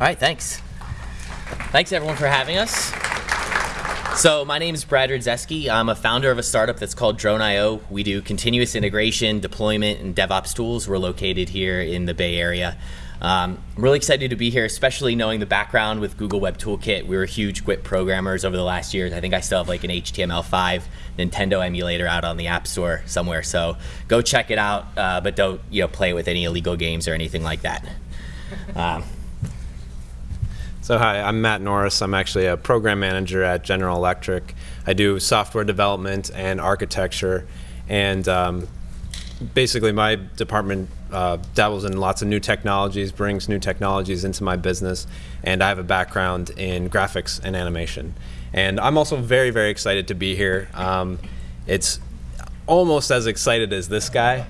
All right, thanks. Thanks everyone for having us. So my name is Brad Rydzewski. I'm a founder of a startup that's called Drone.io. We do continuous integration, deployment, and DevOps tools. We're located here in the Bay Area. Um, I'm really excited to be here, especially knowing the background with Google Web Toolkit. We were huge GWT programmers over the last years. I think I still have like an HTML5 Nintendo emulator out on the App Store somewhere. So go check it out, uh, but don't you know play with any illegal games or anything like that. Um, so hi, I'm Matt Norris. I'm actually a program manager at General Electric. I do software development and architecture, and um, basically my department uh, dabbles in lots of new technologies, brings new technologies into my business, and I have a background in graphics and animation. And I'm also very, very excited to be here. Um, it's almost as excited as this guy.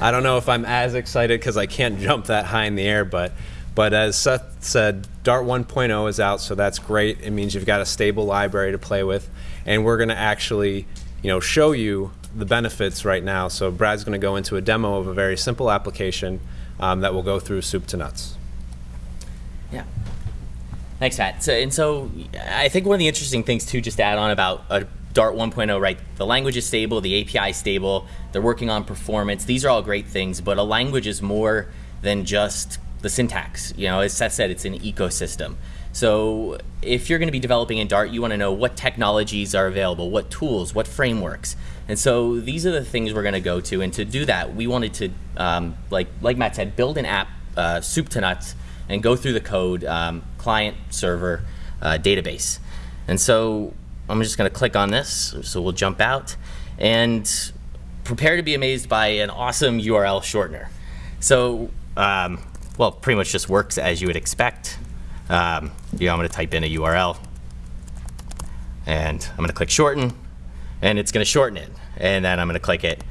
I don't know if I'm as excited because I can't jump that high in the air, but but as Seth said, Dart 1.0 is out, so that's great. It means you've got a stable library to play with, and we're going to actually, you know, show you the benefits right now. So Brad's going to go into a demo of a very simple application um, that will go through soup to nuts. Yeah. Thanks, Matt. So, and so I think one of the interesting things too, just to add on about a Dart 1.0, right? The language is stable, the API is stable, they're working on performance. These are all great things, but a language is more than just the syntax. You know, as Seth said, it's an ecosystem. So if you're going to be developing in Dart, you want to know what technologies are available, what tools, what frameworks. And so these are the things we're going to go to. And to do that, we wanted to, um, like, like Matt said, build an app, uh, soup to nuts, and go through the code, um, client, server, uh, database. And so I'm just going to click on this. So we'll jump out. And prepare to be amazed by an awesome URL shortener. So, um, well, pretty much just works as you would expect. Um, you know, I'm going to type in a URL. And I'm going to click shorten and it's going to shorten it. And then I'm going to click it,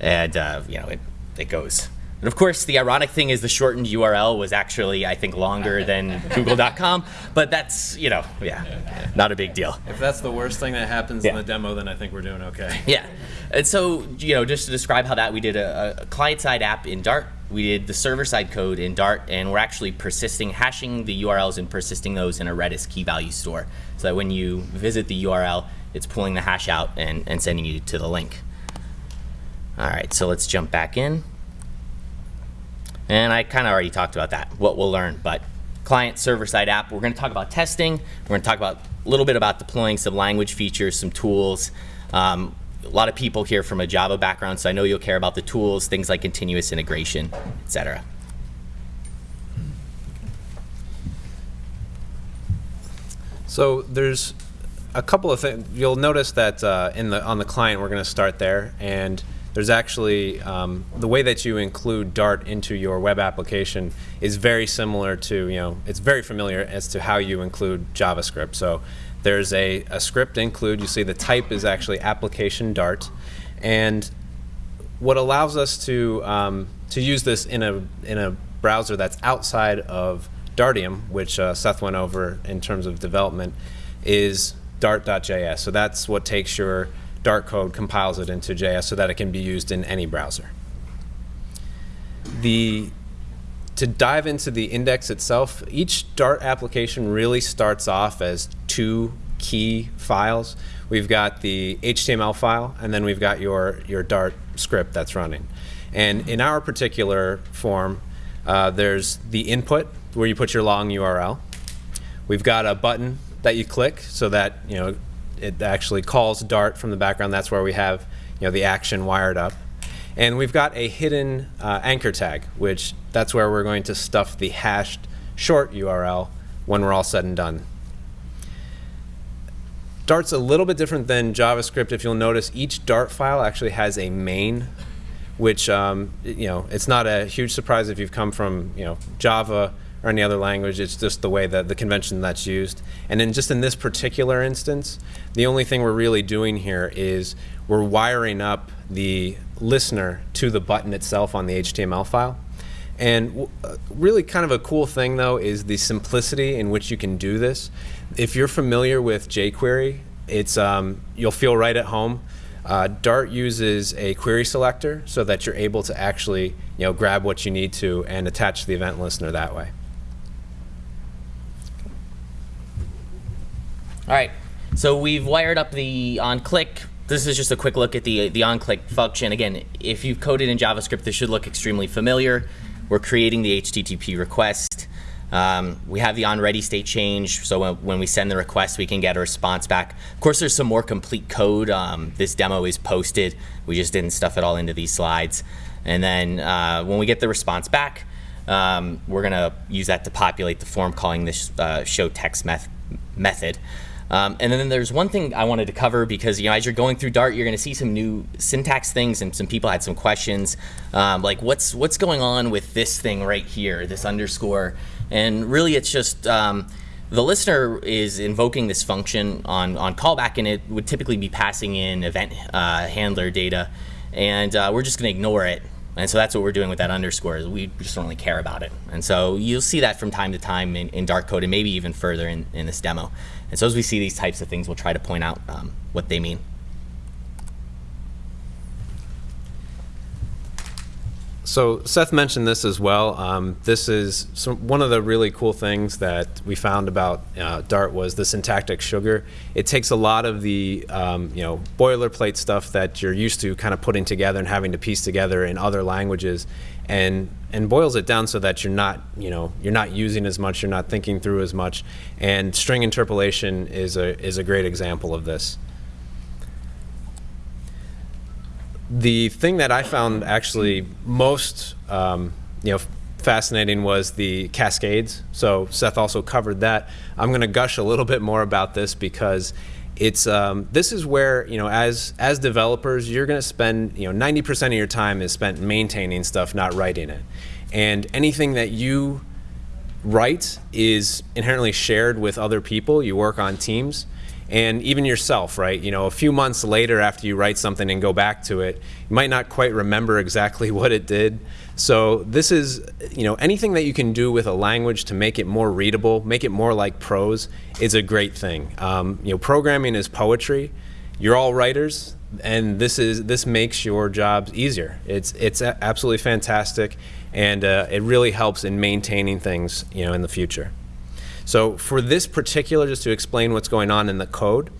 and uh, you know it, it goes. And of course, the ironic thing is the shortened URL was actually, I think, longer than Google.com. But that's, you know, yeah, not a big deal. If that's the worst thing that happens yeah. in the demo, then I think we're doing okay. Yeah. And so, you know, just to describe how that, we did a, a client-side app in Dart. We did the server-side code in Dart, and we're actually persisting, hashing the URLs and persisting those in a Redis key value store. So that when you visit the URL, it's pulling the hash out and, and sending you to the link. All right, so let's jump back in. And I kind of already talked about that, what we'll learn. But client server-side app, we're going to talk about testing. We're going to talk about a little bit about deploying some language features, some tools. Um, a lot of people here from a Java background, so I know you'll care about the tools, things like continuous integration, etc. So there's a couple of things. You'll notice that uh, in the on the client, we're going to start there, and there's actually um, the way that you include Dart into your web application is very similar to you know it's very familiar as to how you include JavaScript. So there's a, a script include. You see the type is actually application Dart, and what allows us to um, to use this in a in a browser that's outside of Dartium, which uh, Seth went over in terms of development, is dart.js. So that's what takes your Dart code, compiles it into JS so that it can be used in any browser. The, to dive into the index itself, each Dart application really starts off as two key files. We've got the HTML file, and then we've got your, your Dart script that's running. And in our particular form, uh, there's the input, where you put your long URL. We've got a button that you click so that you know it actually calls Dart from the background. That's where we have you know the action wired up. And we've got a hidden uh, anchor tag, which that's where we're going to stuff the hashed short URL when we're all said and done. Dart's a little bit different than JavaScript. If you'll notice, each Dart file actually has a main, which um, you know it's not a huge surprise if you've come from you know Java or any other language. It's just the way that the convention that's used. And then just in this particular instance, the only thing we're really doing here is we're wiring up the listener to the button itself on the HTML file. And uh, really kind of a cool thing though is the simplicity in which you can do this. If you're familiar with jQuery, it's um, you'll feel right at home. Uh, Dart uses a query selector so that you're able to actually you know, grab what you need to and attach the event listener that way. All right, so we've wired up the on-click. This is just a quick look at the the on-click function. Again, if you've coded in JavaScript, this should look extremely familiar. We're creating the HTTP request. Um, we have the on ready state change, so when, when, we send the request, we can get a response back. Of course, there's some more complete code. Um, this demo is posted. We just didn't stuff it all into these slides. And then uh, when we get the response back, um, we're going to use that to populate the form calling this uh, show text meth method. Um, and then there's one thing I wanted to cover because you know as you're going through Dart, you're going to see some new syntax things, and some people had some questions, um, like what's what's going on with this thing right here, this underscore, and really it's just um, the listener is invoking this function on on callback, and it would typically be passing in event uh, handler data, and uh, we're just going to ignore it. And so that's what we're doing with that underscore is we just don't really care about it. And so you'll see that from time to time in, in Dart code and maybe even further in, in this demo. And so as we see these types of things, we'll try to point out um, what they mean. So Seth mentioned this as well. Um, this is some, one of the really cool things that we found about uh, Dart was the syntactic sugar. It takes a lot of the um, you know boilerplate stuff that you're used to kind of putting together and having to piece together in other languages, and and boils it down so that you're not you know you're not using as much, you're not thinking through as much, and string interpolation is a is a great example of this. The thing that I found actually most um, you know fascinating was the cascades. So Seth also covered that. I'm going to gush a little bit more about this because it's um, this is where you know as as developers you're going to spend you know 90% of your time is spent maintaining stuff, not writing it, and anything that you write is inherently shared with other people. You work on teams and even yourself, right? You know, a few months later after you write something and go back to it, you might not quite remember exactly what it did. So this is, you know, anything that you can do with a language to make it more readable, make it more like prose, is a great thing. Um, you know, programming is poetry. You're all writers, and this is this makes your jobs easier. It's it's absolutely fantastic, and uh, it really helps in maintaining things, you know, in the future. So for this particular, just to explain what's going on in the code,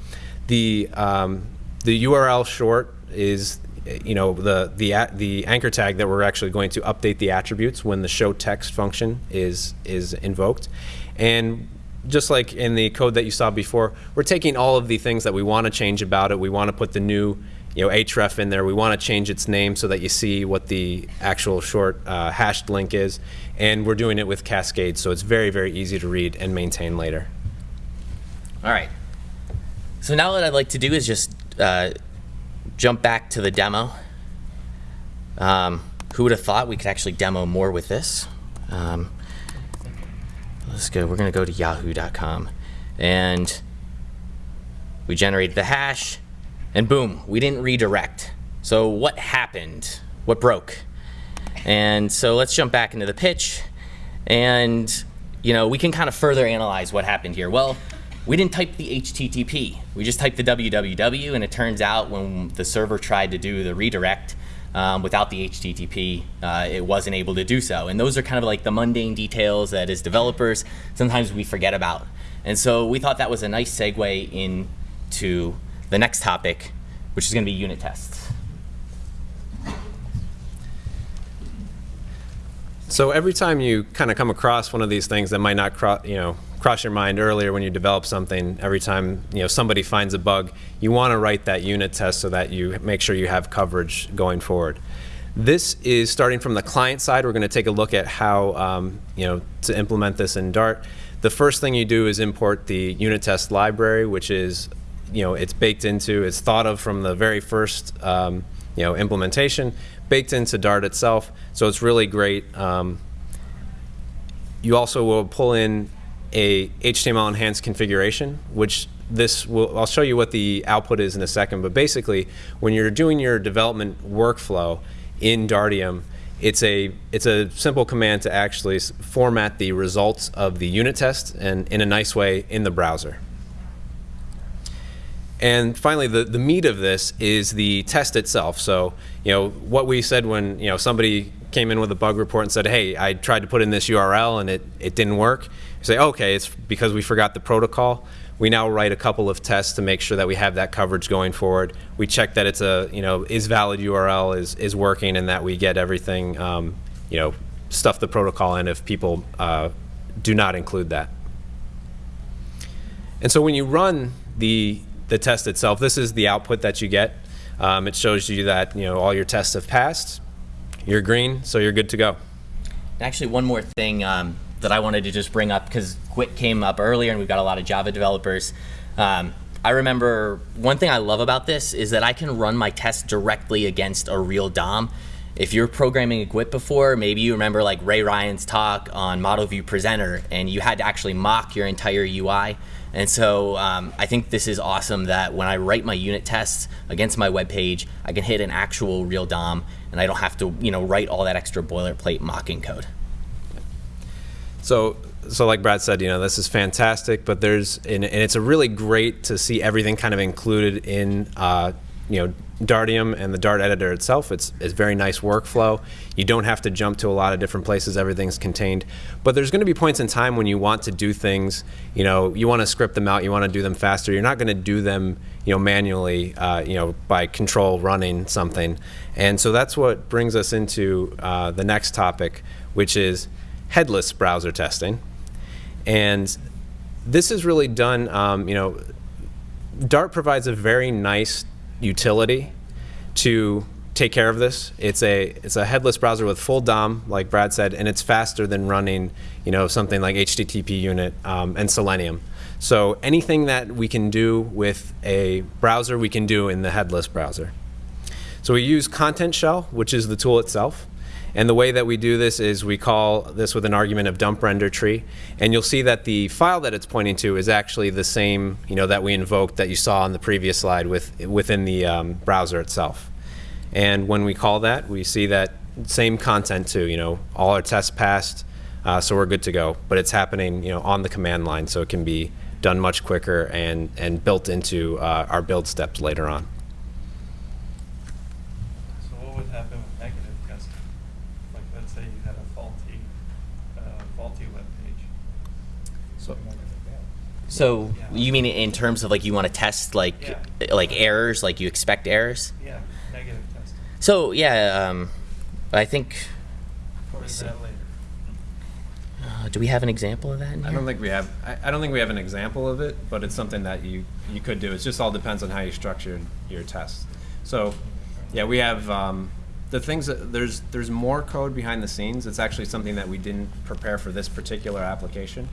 the um, the URL short is you know the the the anchor tag that we're actually going to update the attributes when the show text function is is invoked, and just like in the code that you saw before, we're taking all of the things that we want to change about it. We want to put the new you know, href in there. We want to change its name so that you see what the actual short uh, hashed link is. And we're doing it with Cascade, so it's very, very easy to read and maintain later. All right. So now what I'd like to do is just uh, jump back to the demo. Um, who would have thought we could actually demo more with this? Um, let's go. We're going to go to yahoo.com. And we generated the hash. And boom, we didn't redirect. So what happened? What broke? And so let's jump back into the pitch. And you know, we can kind of further analyze what happened here. Well, we didn't type the HTTP. We just typed the www, and it turns out when the server tried to do the redirect um, without the HTTP, uh, it wasn't able to do so. And those are kind of like the mundane details that as developers, sometimes we forget about. And so we thought that was a nice segue into the next topic, which is going to be unit tests. So every time you kind of come across one of these things that might not cross, you know, cross your mind earlier when you develop something, every time you know somebody finds a bug, you want to write that unit test so that you make sure you have coverage going forward. This is starting from the client side. We're going to take a look at how um, you know to implement this in Dart. The first thing you do is import the unit test library, which is you know it's baked into, it's thought of from the very first um, you know implementation, baked into Dart itself. So it's really great. Um, you also will pull in a HTML enhanced configuration, which this will, I'll show you what the output is in a second, but basically when you're doing your development workflow in Dartium, it's a it's a simple command to actually format the results of the unit test and in a nice way in the browser. And finally, the, the meat of this is the test itself. So, you know, what we said when, you know, somebody came in with a bug report and said, hey, I tried to put in this URL and it, it didn't work. You say, okay, it's because we forgot the protocol. we now write a couple of tests to make sure that we have that coverage going forward. We check that it's a, you know, is valid URL is, is working and that we get everything, um, you know, stuff the protocol in if people uh, do not include that. And so when you run the, the test itself, this is the output that you get. Um, it shows you that, you know, all your tests have passed. You're green, so you're good to go. Actually, one more thing um, that I wanted to just bring up because GWT came up earlier and we've got a lot of Java developers. Um, I remember one thing I love about this is that I can run my test directly against a real DOM. If you're programming a GWT before, maybe you remember like Ray Ryan's talk on Model View Presenter and you had to actually mock your entire UI. And so um, I think this is awesome that when I write my unit tests against my web page, I can hit an actual real DOM and I don't have to you know write all that extra boilerplate mocking code. So, so like Brad said, you know, this is fantastic, but there's, and, and it's a really great to see everything kind of included in, uh, you know, Dartium and the Dart editor itself. It's, it's very nice workflow. You don't have to jump to a lot of different places. Everything's contained. But there's going to be points in time when you want to do things, you know, you want to script them out, you want to do them faster. You're not going to do them, you know, manually, uh, you know, by control running something. And so that's what brings us into uh, the next topic, which is headless browser testing. And this is really done, um, you know, Dart provides a very nice utility to take care of this. It's a it's a headless browser with full DOM, like Brad said, and it's faster than running, you know, something like HTTP unit um, and Selenium. So anything that we can do with a browser, we can do in the headless browser. So we use Content Shell, which is the tool itself. And the way that we do this is we call this with an argument of dump render tree. And you'll see that the file that it's pointing to is actually the same you know, that we invoked that you saw on the previous slide with, within the um, browser itself. And when we call that, we see that same content too. You know, all our tests passed, uh, so we're good to go. But it's happening you know, on the command line, so it can be done much quicker and, and built into uh, our build steps later on. So you mean in terms of like you want to test like yeah. like errors, like you expect errors? Yeah, negative testing. So yeah, um, I think. Uh, do we have an example of that? I don't think we have. I, I, don't think we have an example of it, but it's something that you you could do. It just all depends on how you structure your tests. So, yeah, we have um, the things that there's there's more code behind the scenes. It's actually something that we didn't prepare for this particular application.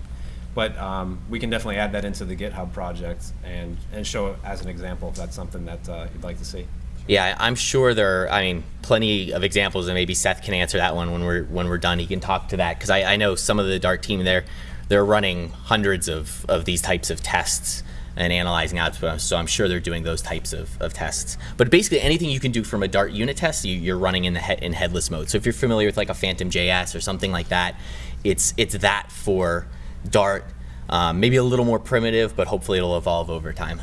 But um, we can definitely add that into the GitHub project and, and show it as an example if that's something that uh, you'd like to see. Yeah, I'm sure there are, I mean, plenty of examples, and maybe Seth can answer that one when we're, when we're done. He can talk to that, because I, I know some of the Dart team there, they're running hundreds of, of these types of tests and analyzing output, so I'm sure they're doing those types of, of tests. But basically anything you can do from a Dart unit test, you, are running in the he in headless mode. So if you're familiar with like a Phantom JS or something like that, it's, it's that for Dart, um, maybe a little more primitive, but hopefully it'll evolve over time.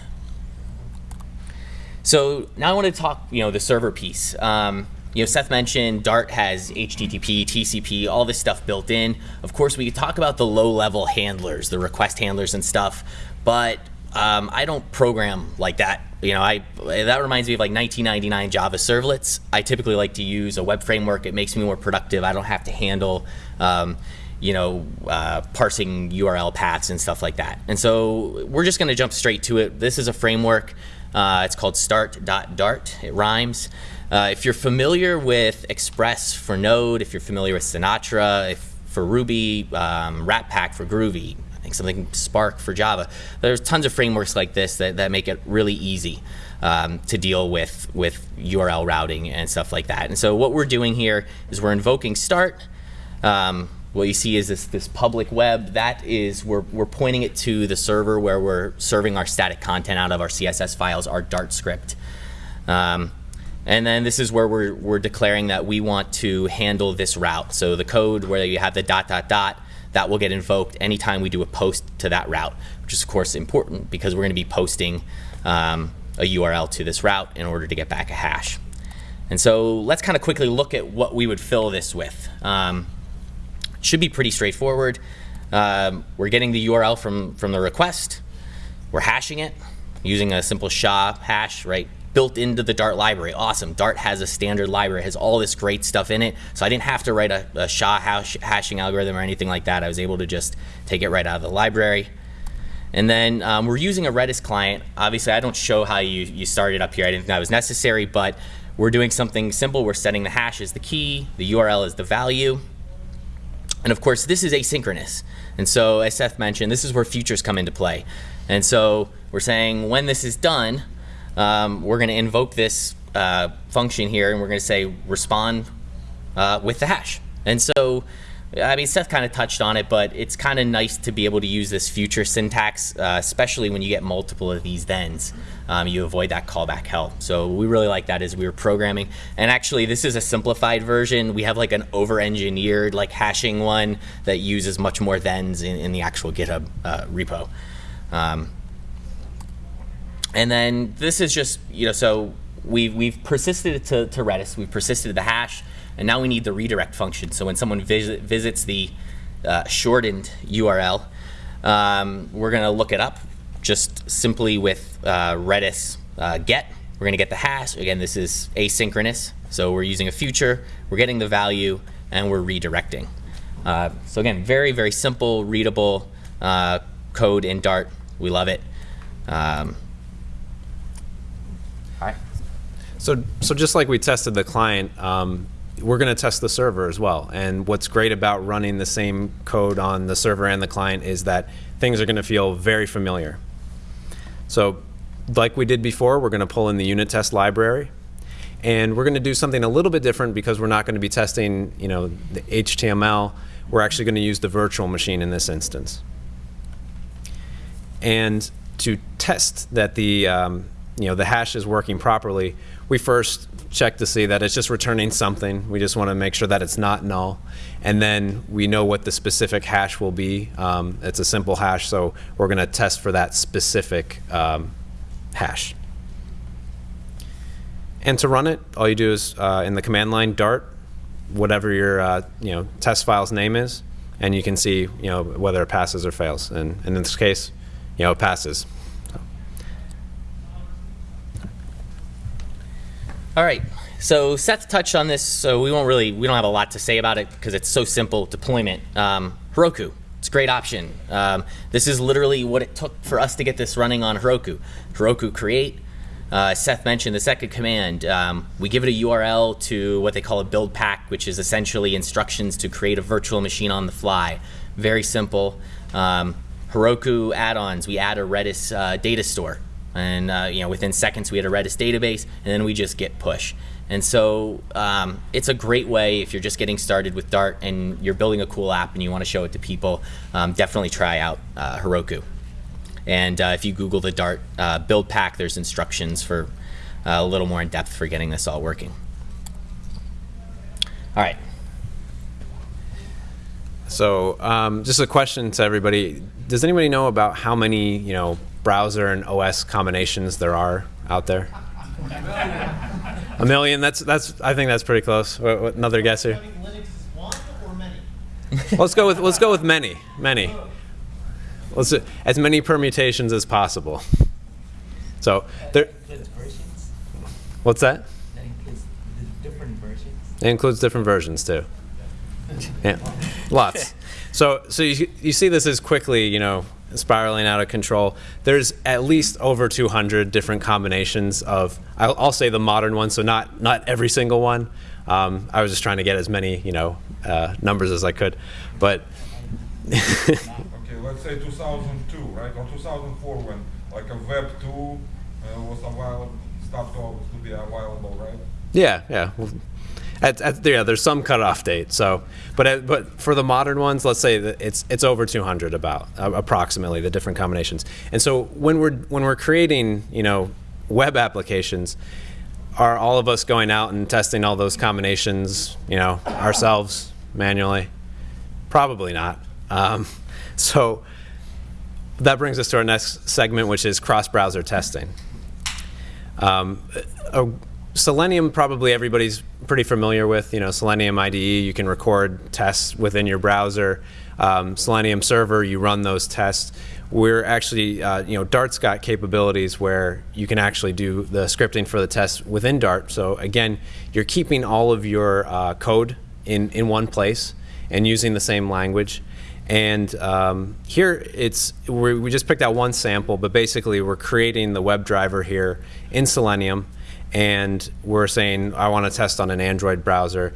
So now I want to talk, you know, the server piece. Um, you know, Seth mentioned Dart has HTTP, TCP, all this stuff built in. Of course, we could talk about the low-level handlers, the request handlers and stuff, but um, I don't program like that. You know, I that reminds me of like 1999 Java servlets. I typically like to use a web framework. It makes me more productive. I don't have to handle um, you know, uh, parsing URL paths and stuff like that. And so we're just going to jump straight to it. This is a framework. Uh, it's called start.dart. It rhymes. Uh, if you're familiar with Express for Node, if you're familiar with Sinatra, if for Ruby, um, Ratpack for Groovy, I think something Spark for Java. There's tons of frameworks like this that, that make it really easy um, to deal with, with URL routing and stuff like that. And so what we're doing here is we're invoking start. Um, what you see is this, this public web. That is, we're, we're pointing it to the server where we're serving our static content out of our CSS files, our Dart script. Um, and then this is where we're, we're declaring that we want to handle this route. So the code where you have the dot, dot, dot, that will get invoked anytime we do a post to that route, which is of course important because we're going to be posting um, a URL to this route in order to get back a hash. And so let's kind of quickly look at what we would fill this with. Um, should be pretty straightforward. Um, we're getting the URL from, from the request. We're hashing it using a simple SHA hash, right? Built into the Dart library. Awesome. Dart has a standard library, has all this great stuff in it. So I didn't have to write a, a SHA hash, hashing algorithm or anything like that. I was able to just take it right out of the library. And then um, we're using a Redis client. Obviously, I don't show how you, you start it up here. I didn't think that was necessary, but we're doing something simple. We're setting the hash as the key, the URL is the value. And of course, this is asynchronous. And so, as Seth mentioned, this is where futures come into play. And so, we're saying when this is done, um, we're going to invoke this uh, function here, and we're going to say respond uh, with the hash. And so, I mean, Seth kind of touched on it, but it's kind of nice to be able to use this future syntax, uh, especially when you get multiple of these thens. Um, you avoid that callback hell. So we really like that as we were programming. And actually, this is a simplified version. We have like an over-engineered like hashing one that uses much more thens in, in the actual GitHub uh, repo. Um, and then this is just, you know, so we've, we've persisted to, to Redis, we've persisted the hash, and now we need the redirect function. So when someone visit, visits the uh, shortened URL, um, we're going to look it up just simply with uh, Redis uh, get. We're going to get the hash. Again, this is asynchronous. So we're using a future, we're getting the value, and we're redirecting. Uh, so again, very, very simple, readable uh, code in Dart. We love it. Um, all right. So, so just like we tested the client, um, we're going to test the server as well. And what's great about running the same code on the server and the client is that things are going to feel very familiar. So like we did before, we're going to pull in the unit test library. And we're going to do something a little bit different because we're not going to be testing you know, the HTML. We're actually going to use the virtual machine in this instance. And to test that the, um, you know, the hash is working properly, we first check to see that it's just returning something. We just want to make sure that it's not null. And then we know what the specific hash will be. Um, it's a simple hash, so we're going to test for that specific um, hash. And to run it, all you do is uh, in the command line dart, whatever your uh, you know test file's name is, and you can see you know whether it passes or fails. And, and in this case, you know it passes. All right. So Seth touched on this, so we won't really, we don't have a lot to say about it because it's so simple deployment. Um, Heroku, it's a great option. Um, this is literally what it took for us to get this running on Heroku. Heroku create, uh, Seth mentioned the second command. Um, we give it a URL to what they call a build pack, which is essentially instructions to create a virtual machine on the fly. Very simple. Um, Heroku add-ons, we add a Redis uh, data store. And uh, you know, within seconds we had a Redis database, and then we just git push. And so um, it's a great way if you're just getting started with Dart and you're building a cool app and you want to show it to people, um, definitely try out uh, Heroku. And uh, if you Google the Dart uh, build pack, there's instructions for uh, a little more in depth for getting this all working. All right. So um, just a question to everybody. Does anybody know about how many, you know, browser and OS combinations there are out there? A million. That's that's. I think that's pretty close. What, what, another guess here. let's go with let's go with many, many. Let's as many permutations as possible. So there. What's that? That includes different versions. It includes different versions too. Yeah, lots. So so you you see this as quickly you know spiraling out of control. There's at least over 200 different combinations of, I'll, I'll say the modern ones, so not, not every single one. Um, I was just trying to get as many, you know, uh, numbers as I could, but. okay, let's say 2002, right, or 2004 when like a Web 2 uh, was a while, started to be a while ago, right? Yeah, yeah. Well, at, at, yeah, there's some cutoff date. So, but at, but for the modern ones, let's say that it's it's over 200 about uh, approximately the different combinations. And so when we're when we're creating you know web applications, are all of us going out and testing all those combinations you know ourselves manually? Probably not. Um, so that brings us to our next segment, which is cross-browser testing. Um, a, Selenium probably everybody's pretty familiar with. You know, Selenium IDE, you can record tests within your browser. Um, Selenium server, you run those tests. we're actually, uh, you know, Dart's got capabilities where you can actually do the scripting for the test within Dart. So again, you're keeping all of your uh, code in, in one place and using the same language. And um, here it's we just picked out one sample, but basically we're creating the WebDriver here in Selenium, and we're saying I want to test on an Android browser.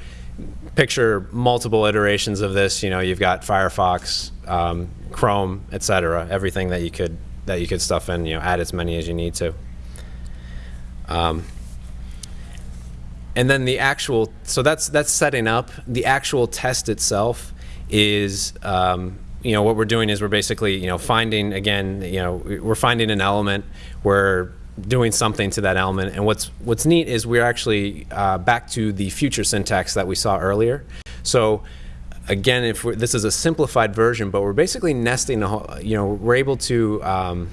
Picture multiple iterations of this. You know, you've got Firefox, um, Chrome, etc. Everything that you could that you could stuff in. You know, add as many as you need to. Um, and then the actual so that's that's setting up the actual test itself is um, you know what we're doing is we're basically you know finding again you know we're finding an element we're doing something to that element and what's what's neat is we're actually uh, back to the future syntax that we saw earlier so again if this is a simplified version but we're basically nesting a whole, you know we're able to um,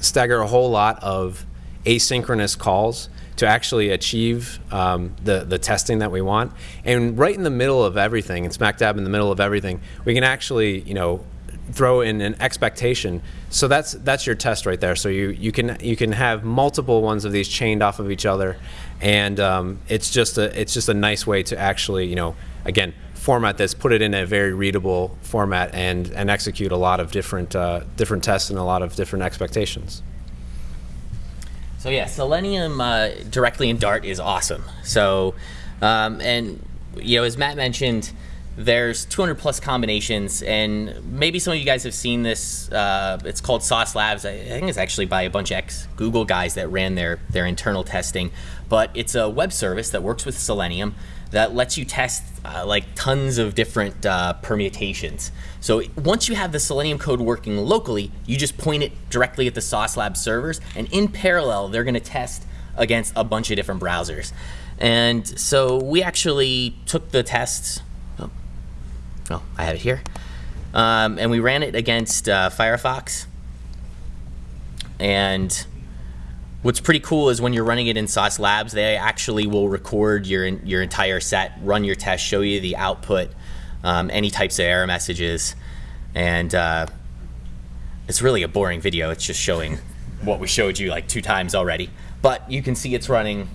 stagger a whole lot of asynchronous calls to actually achieve um, the, the testing that we want. And right in the middle of everything, and smack dab in the middle of everything, we can actually, you know, throw in an expectation. So that's that's your test right there. So you, you can you can have multiple ones of these chained off of each other, and um, it's just a it's just a nice way to actually you know again format this, put it in a very readable format, and and execute a lot of different uh, different tests and a lot of different expectations. So yeah, Selenium uh, directly in Dart is awesome. So, um, and you know, as Matt mentioned, there's 200 plus combinations, and maybe some of you guys have seen this. Uh, it's called Sauce Labs. I think it's actually by a bunch of ex Google guys that ran their their internal testing, but it's a web service that works with Selenium that lets you test uh, like tons of different uh, permutations. So once you have the Selenium code working locally, you just point it directly at the Sauce Lab servers, and in parallel, they're going to test against a bunch of different browsers. And so we actually took the tests. Oh I have it here. Um, and we ran it against uh, Firefox. And What's pretty cool is when you're running it in Sauce Labs, they actually will record your your entire set, run your test, show you the output, um, any types of error messages, and uh, it's really a boring video. It's just showing what we showed you like two times already. But you can see it's running.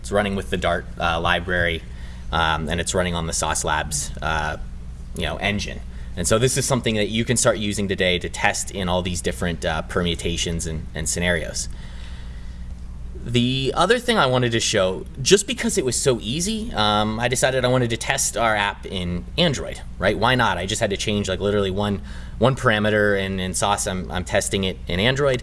It's running with the Dart uh, library, um, and it's running on the Sauce Labs, uh, you know, engine. And so this is something that you can start using today to test in all these different uh, permutations and, and scenarios. The other thing I wanted to show, just because it was so easy, um, I decided I wanted to test our app in Android, right? Why not? I just had to change like literally one one parameter and in Sauce I'm, I'm testing it in Android.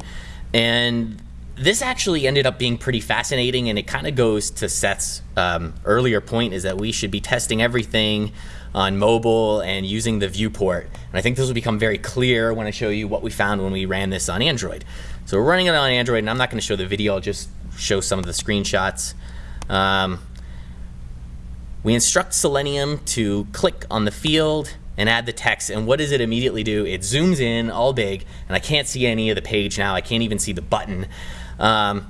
And this actually ended up being pretty fascinating and it kind of goes to Seth's um, earlier point is that we should be testing everything on mobile and using the viewport. And I think this will become very clear when I show you what we found when we ran this on Android. So we're running it on Android and I'm not going to show the video, I'll just show some of the screenshots. Um, we instruct Selenium to click on the field and add the text. And what does it immediately do? It zooms in all big, and I can't see any of the page now. I can't even see the button. Um,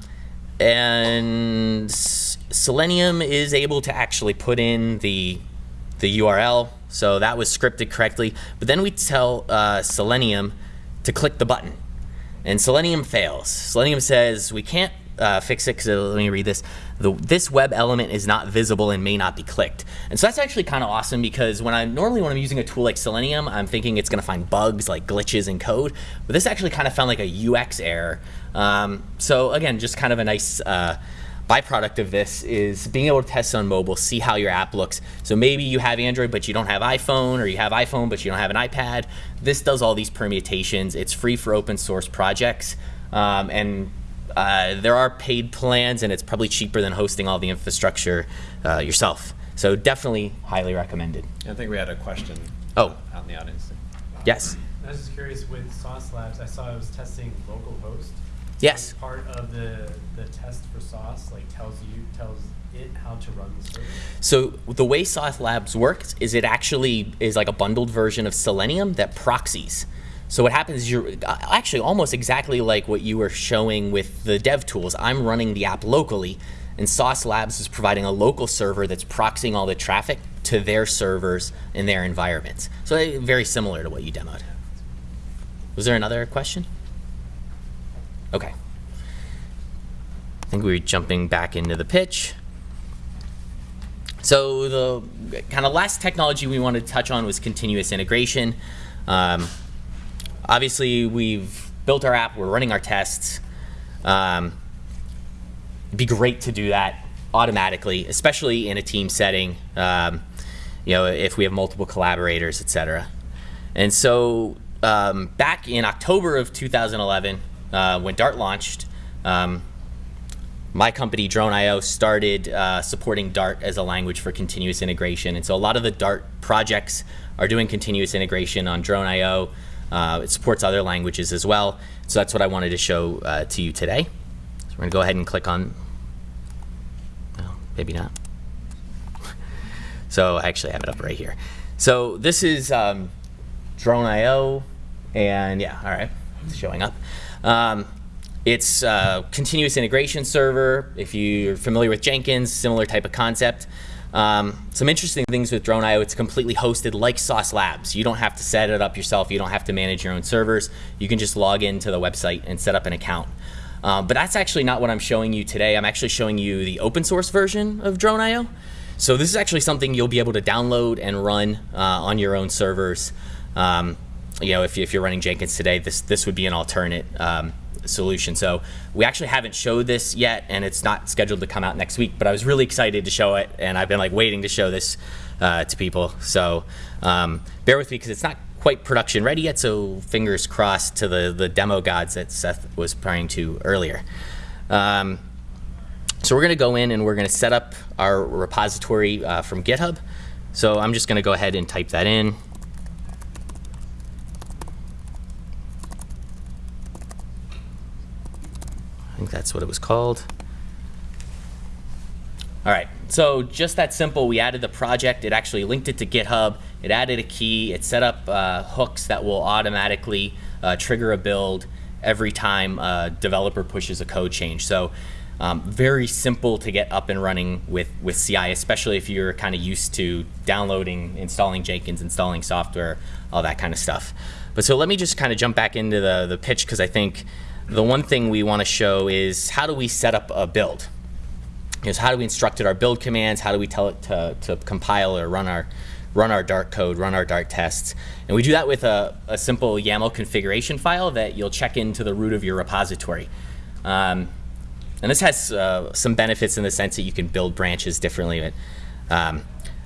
and Selenium is able to actually put in the, the URL. So that was scripted correctly. But then we tell uh, Selenium to click the button. And Selenium fails. Selenium says, we can't uh, fix it because let me read this. The, this web element is not visible and may not be clicked. And so that's actually kind of awesome because when I normally when I'm using a tool like Selenium, I'm thinking it's going to find bugs like glitches in code, but this actually kind of found like a UX error. Um, so again, just kind of a nice uh, byproduct of this is being able to test on mobile, see how your app looks. So maybe you have Android, but you don't have iPhone, or you have iPhone, but you don't have an iPad. This does all these permutations. It's free for open source projects. Um, and uh, there are paid plans, and it's probably cheaper than hosting all the infrastructure uh, yourself. So definitely highly recommended. I think we had a question. Oh. out in the audience. Yes. I was just curious with Sauce Labs. I saw I was testing localhost. Yes. Part of the the test for Sauce like tells you tells it how to run the server. So the way Sauce Labs works is it actually is like a bundled version of Selenium that proxies. So what happens is you're uh, actually almost exactly like what you were showing with the dev tools. I'm running the app locally, and Sauce Labs is providing a local server that's proxying all the traffic to their servers in their environments. So very similar to what you demoed. Was there another question? Okay. I think we we're jumping back into the pitch. So the kind of last technology we wanted to touch on was continuous integration. Um, obviously, we've built our app, we're running our tests. Um, it'd be great to do that automatically, especially in a team setting. Um, you know, if we have multiple collaborators, et cetera. And so um, back in October of 2011, uh, when Dart launched, um, my company Drone.io started uh, supporting Dart as a language for continuous integration. And so a lot of the Dart projects are doing continuous integration on Drone.io. Uh, it supports other languages as well. So that's what I wanted to show uh, to you today. So we're going to go ahead and click on, well, maybe not. so I actually have it up right here. So this is um, Drone.io, and yeah, all right, it's showing up. Um, it's a continuous integration server. If you're familiar with Jenkins, similar type of concept. Um, some interesting things with Drone.io, it's completely hosted like Sauce Labs. You don't have to set it up yourself. You don't have to manage your own servers. You can just log into the website and set up an account. Um, but that's actually not what I'm showing you today. I'm actually showing you the open source version of Drone.io. So this is actually something you'll be able to download and run uh, on your own servers. Um, you know, if, if you're running Jenkins today, this, this would be an alternate um, solution. So we actually haven't showed this yet, and it's not scheduled to come out next week. But I was really excited to show it, and I've been like waiting to show this uh, to people. So um, bear with me because it's not quite production ready yet. So fingers crossed to the the demo gods that Seth was praying to earlier. Um, so we're going to go in and we're going to set up our repository uh, from GitHub. So I'm just going to go ahead and type that in. I think that's what it was called. All right, so just that simple. We added the project. It actually linked it to GitHub. It added a key. It set up uh, hooks that will automatically uh, trigger a build every time a developer pushes a code change. So um, very simple to get up and running with, with CI, especially if you're kind of used to downloading, installing Jenkins, installing software, all that kind of stuff. But so let me just kind of jump back into the, the pitch because I think the one thing we want to show is how do we set up a build? Is how do we instruct it our build commands? How do we tell it to, to compile or run our run our Dart code, run our Dart tests? And we do that with a, a simple YAML configuration file that you'll check into the root of your repository. Um, and this has uh, some benefits in the sense that you can build branches differently. But, um,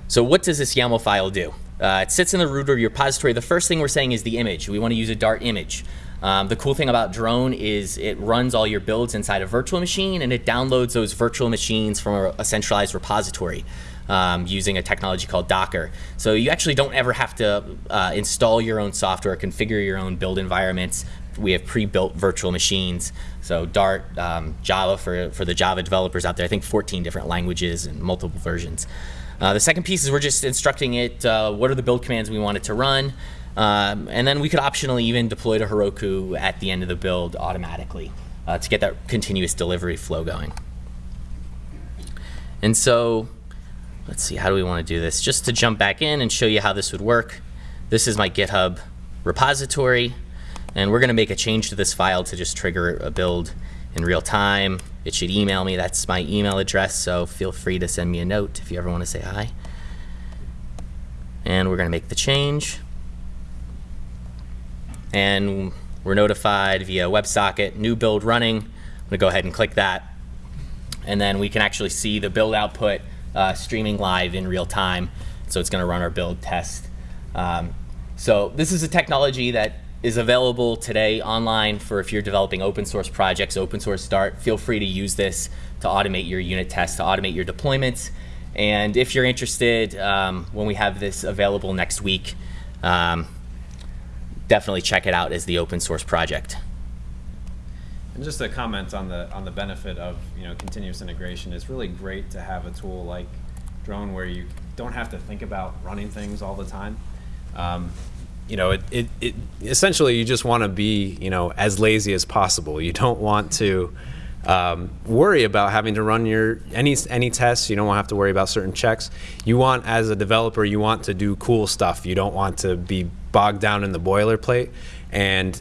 so what does this YAML file do? Uh, it sits in the root of your repository. The first thing we're saying is the image. We want to use a Dart image. Um, the cool thing about Drone is it runs all your builds inside a virtual machine and it downloads those virtual machines from a, centralized repository um, using a technology called Docker. So you actually don't ever have to uh, install your own software, configure your own build environments. We have pre-built virtual machines. So Dart, um, Java for, for the Java developers out there, I think 14 different languages and multiple versions. Uh, the second piece is we're just instructing it uh, what are the build commands we want it to run. Um, and then we could optionally even deploy to Heroku at the end of the build automatically uh, to get that continuous delivery flow going. And so let's see, how do we want to do this? Just to jump back in and show you how this would work. This is my GitHub repository. And we're going to make a change to this file to just trigger a build in real time. It should email me. That's my email address. So feel free to send me a note if you ever want to say hi. And we're going to make the change and we're notified via WebSocket, new build running. I'm gonna go ahead and click that. And then we can actually see the build output uh, streaming live in real time. So it's gonna run our build test. Um, so this is a technology that is available today online for if you're developing open source projects, open source Dart. Feel free to use this to automate your unit tests, to automate your deployments. And if you're interested, um, when we have this available next week, um, definitely check it out as the open source project. And just a comment on the on the benefit of you know continuous integration. It's really great to have a tool like Drone where you don't have to think about running things all the time. Um, you know, it, it, it essentially you just want to be you know as lazy as possible. You don't want to um, worry about having to run your any any tests. You don't want to have to worry about certain checks. You want, as a developer, you want to do cool stuff. You don't want to be bogged down in the boilerplate. And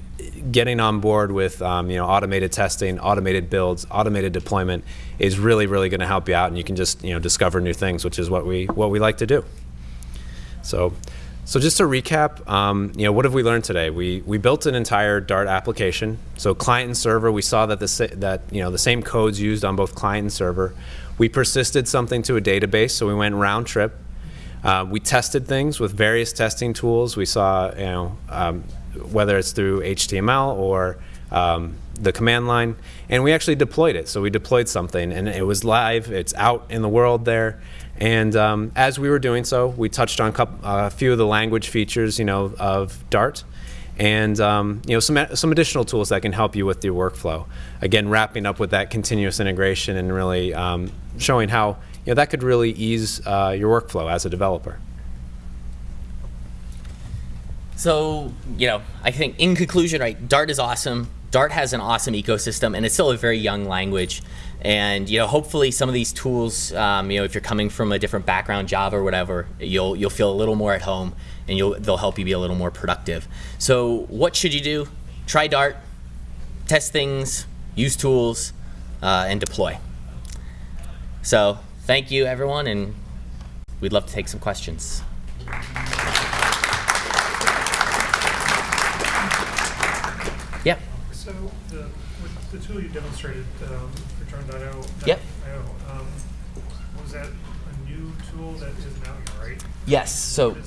getting on board with um, you know automated testing, automated builds, automated deployment is really really going to help you out, and you can just you know discover new things, which is what we what we like to do. So, so just to recap, um, you know, what have we learned today? We we built an entire Dart application. So client and server, we saw that the that you know the same codes used on both client and server. We persisted something to a database, so we went round trip. Uh, we tested things with various testing tools. We saw, you know, um, whether it's through HTML or um, the command line, and we actually deployed it. So we deployed something, and it was live. It's out in the world there. And um, as we were doing so, we touched on coup- a few of the language features, you know, of Dart, and um, you know some some additional tools that can help you with your workflow. Again, wrapping up with that continuous integration and really um, showing how you know that could really ease uh, your workflow as a developer. So, you know, I think in conclusion, right, Dart is awesome. Dart has an awesome ecosystem, and it's still a very young language. And you know, hopefully, some of these tools, um, you know, if you're coming from a different background, Java or whatever, you'll you'll feel a little more at home, and you'll they'll help you be a little more productive. So, what should you do? Try Dart, test things, use tools, uh, and deploy. So, thank you, everyone, and we'd love to take some questions. Yep. So the, with the tool you demonstrated um, Drone.io, Yep. um, was that a new tool that out yet, right? Yes. So. It,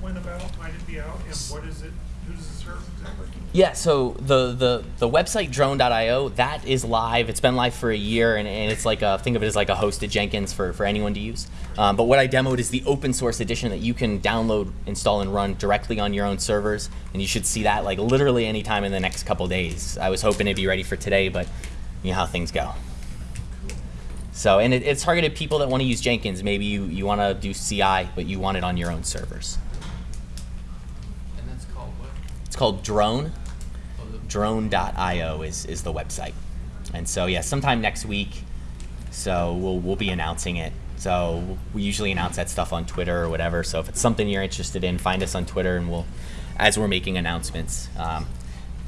when about might it be out, and what is it, who does it serve exactly? Yeah, so the, the, the website drone.io, that is live. It's been live for a year, and, and it's like a, think of it as like a hosted Jenkins for, for anyone to use. Um, but what I demoed is the open source edition that you can download, install, and run directly on your own servers. And you should see that like literally anytime in the next couple days. I was hoping it'd be ready for today, but you know how things go. So, and it, it's targeted people that want to use Jenkins. Maybe you, you want to do CI, but you want it on your own servers. And that's called what? It's called Drone. Oh, drone.io is, is the website. And so, yeah, sometime next week. So we'll, we'll be announcing it. So we usually announce that stuff on Twitter or whatever. So if it's something you're interested in, find us on Twitter and we'll, as we're making announcements. Um,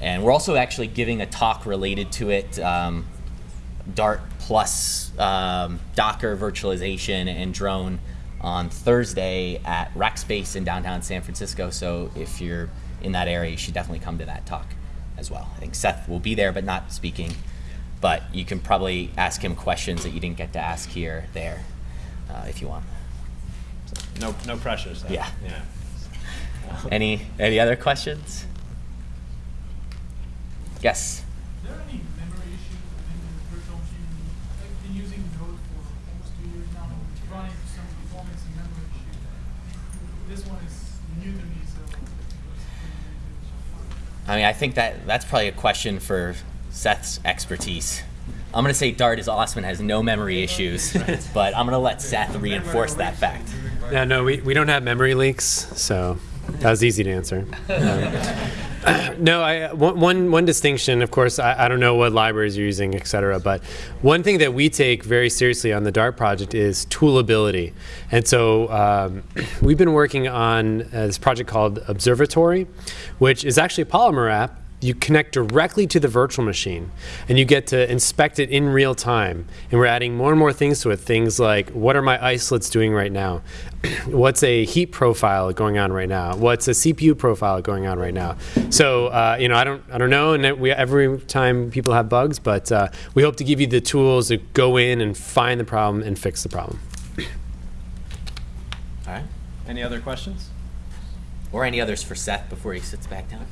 and we're also actually giving a talk related to it, um, Dart plus um, Docker virtualization and drone on Thursday at Rackspace in downtown San Francisco. So if you're in that area, you should definitely come to that talk as well. I think Seth will be there, but not speaking. But you can probably ask him questions that you didn't get to ask here, there, uh, if you want. No no pressure. So. Yeah. Any any other questions? Yes. Is there any memory issues within the virtual machine? I've been using Node for almost two years now, running some performance and memory issues. This one is new to me, so. I mean, I think that that's probably a question for Seth's expertise. I'm going to say Dart is awesome and has no memory issues, but I'm going to let Seth reinforce that fact. Yeah, no, we, we don't have memory leaks, so that was easy to answer. Um, no, I, one, one, distinction, of course, I, I don't know what libraries you're using, et cetera, but one thing that we take very seriously on the Dart project is toolability. And so um, we've been working on uh, this project called Observatory, which is actually a Polymer app you connect directly to the virtual machine and you get to inspect it in real time. And we're adding more and more things to it. Things like what are my isolates doing right now? What's a heat profile going on right now? What's a CPU profile going on right now? So uh, you know, I don't, I don't know. And we, every time people have bugs, but uh, we hope to give you the tools to go in and find the problem and fix the problem. All right. Any other questions? Or any others for Seth before he sits back down?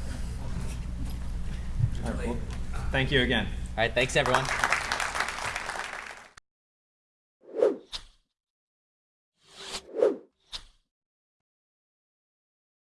All right, well, thank you again. All right. Thanks, everyone.